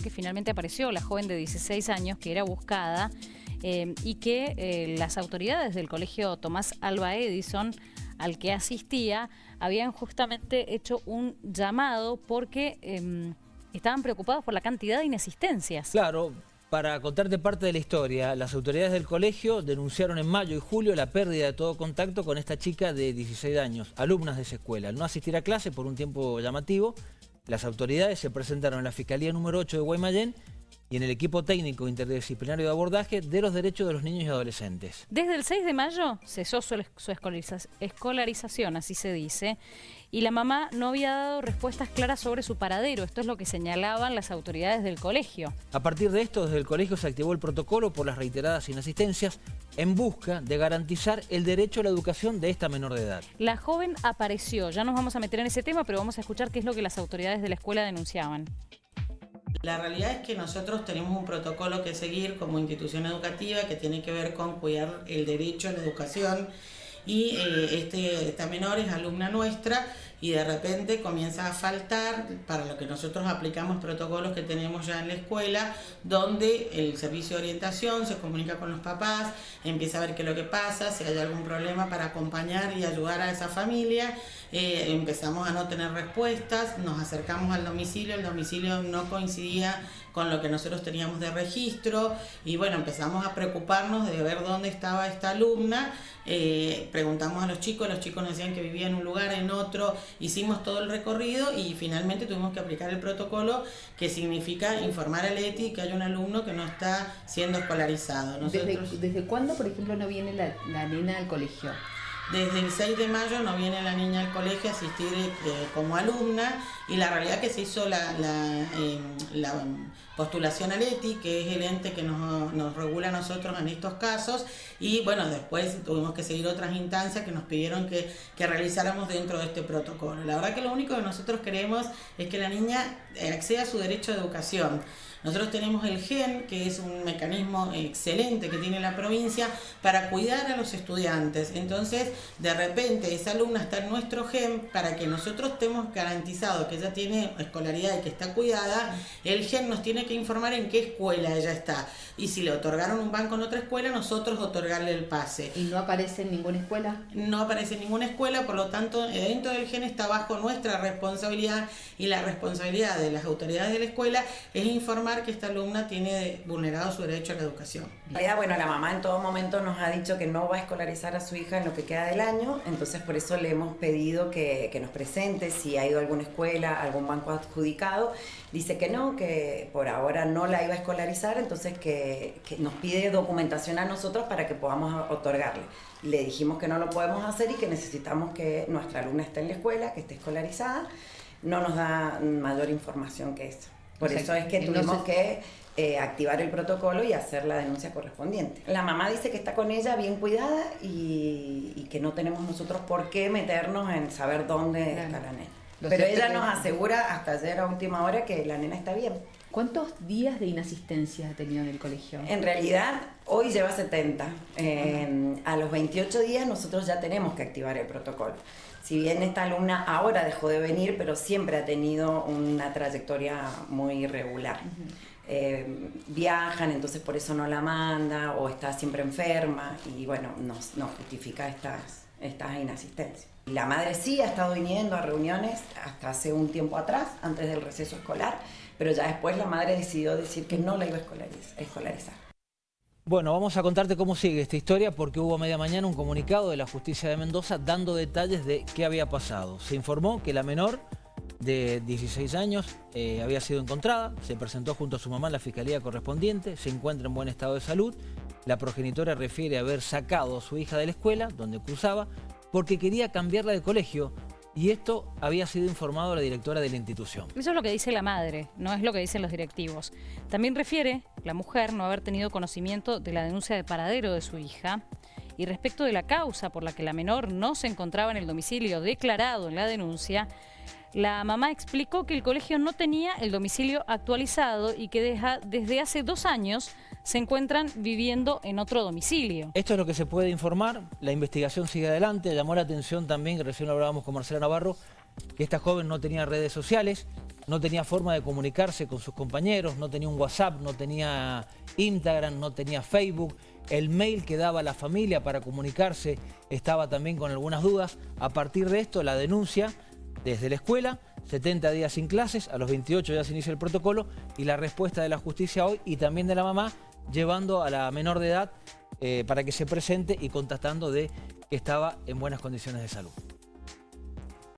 que finalmente apareció la joven de 16 años que era buscada eh, y que eh, las autoridades del colegio Tomás Alba Edison al que asistía habían justamente hecho un llamado porque em, estaban preocupados por la cantidad de inasistencias. Claro, para contarte parte de la historia, las autoridades del colegio denunciaron en mayo y julio la pérdida de todo contacto con esta chica de 16 años, alumnas de esa escuela. Al no asistir a clase por un tiempo llamativo, las autoridades se presentaron en la Fiscalía número 8 de Guaymallén y en el equipo técnico interdisciplinario de abordaje de los derechos de los niños y adolescentes. Desde el 6 de mayo cesó su, escolarización, así se dice, y la mamá no había dado respuestas claras sobre su paradero. Esto es lo que señalaban las autoridades del colegio. A partir de esto, desde el colegio se activó el protocolo por las reiteradas inasistencias en busca de garantizar el derecho a la educación de esta menor de edad. La joven apareció, ya nos vamos a meter en ese tema, pero vamos a escuchar qué es lo que las autoridades de la escuela denunciaban. La realidad es que nosotros tenemos un protocolo que seguir como institución educativa que tiene que ver con cuidar el derecho a la educación y eh, este, esta menor es alumna nuestra y de repente comienza a faltar para lo que nosotros aplicamos protocolos que tenemos ya en la escuela, donde el servicio de orientación se comunica con los papás, empieza a ver qué es lo que pasa, si hay algún problema para acompañar y ayudar a esa familia, eh, empezamos a no tener respuestas, nos acercamos al domicilio, el domicilio no coincidía con lo que nosotros teníamos de registro y bueno, empezamos a preocuparnos de ver dónde estaba esta alumna, eh, preguntamos a los chicos, los chicos nos decían que vivía en un lugar, en otro, hicimos todo el recorrido y finalmente tuvimos que aplicar el protocolo que significa informar al ETI que hay un alumno que no está siendo escolarizado. ¿Desde, cuándo, por ejemplo, no viene la, la nena al colegio? Desde el 6 de mayo no viene la niña al colegio a asistir eh, como alumna y la realidad que se hizo la, la, eh, postulación al ETI, que es el ente que nos, nos, regula a nosotros en estos casos, y bueno, después tuvimos que seguir otras instancias que nos pidieron que, que realizáramos dentro de este protocolo. La verdad que lo único que nosotros queremos es que la niña acceda a su derecho de educación. Nosotros tenemos el GEN, que es un mecanismo excelente que tiene la provincia para cuidar a los estudiantes. Entonces, de repente, esa alumna está en nuestro GEN para que nosotros estemos garantizados que ella tiene escolaridad y que está cuidada. El GEN nos tiene que informar en qué escuela ella está. Y si le otorgaron un banco en otra escuela, nosotros otorgarle el pase. ¿Y no aparece en ninguna escuela? No aparece en ninguna escuela, por lo tanto, dentro del GEN está bajo nuestra responsabilidad y la responsabilidad de las autoridades de la escuela es informar que esta alumna tiene vulnerado su derecho a la educación. Bueno, la mamá en todo momento nos ha dicho que no va a escolarizar a su hija en lo que queda del año, entonces por eso le hemos pedido que, nos presente si ha ido a alguna escuela, algún banco adjudicado. Dice que no, que por ahora no la iba a escolarizar, entonces que, que nos pide documentación a nosotros para que podamos otorgarle. Le dijimos que no lo podemos hacer y que necesitamos que nuestra alumna esté en la escuela, que esté escolarizada. No nos da mayor información que eso. Por eso es que tuvimos que eh, activar el protocolo y hacer la denuncia correspondiente. La mamá dice que está con ella bien cuidada y, que no tenemos nosotros por qué meternos en saber dónde está la nena. Pero ella nos asegura hasta ayer a última hora que la nena está bien. ¿Cuántos días de inasistencia ha tenido en el colegio? En realidad, hoy lleva 70. a los 28 días nosotros ya tenemos que activar el protocolo. Si bien esta alumna ahora dejó de venir, pero siempre ha tenido una trayectoria muy irregular. Eh, viajan, entonces por eso no la manda, o está siempre enferma, y bueno, nos, nos justifica estas, estas inasistencias. La madre sí ha estado viniendo a reuniones hasta hace un tiempo atrás, antes del receso escolar, pero ya después la madre decidió decir que no la iba a escolarizar. Bueno, vamos a contarte cómo sigue esta historia porque hubo a media mañana un comunicado de la justicia de Mendoza dando detalles de qué había pasado. Se informó que la menor de 16 años eh, había sido encontrada, se presentó junto a su mamá en la fiscalía correspondiente, se encuentra en buen estado de salud. La progenitora refiere haber sacado a su hija de la escuela donde cursaba porque quería cambiarla de colegio y esto había sido informado a la directora de la institución. Eso es lo que dice la madre, no es lo que dicen los directivos. También refiere la mujer no haber tenido conocimiento de la denuncia de paradero de su hija y respecto de la causa por la que la menor no se encontraba en el domicilio declarado en la denuncia, la mamá explicó que el colegio no tenía el domicilio actualizado y que desde hace dos años se encuentran viviendo en otro domicilio. Esto es lo que se puede informar, la investigación sigue adelante, llamó la atención también, que recién hablábamos con Marcela Navarro, que esta joven no tenía redes sociales, no tenía forma de comunicarse con sus compañeros, no tenía un WhatsApp, no tenía Instagram, no tenía Facebook. El mail que daba la familia para comunicarse estaba también con algunas dudas. A partir de esto, la denuncia desde la escuela, 70 días sin clases, a los 28 ya se inicia el protocolo y la respuesta de la justicia hoy y también de la mamá llevando a la menor de edad eh, para que se presente y contactando de que estaba en buenas condiciones de salud.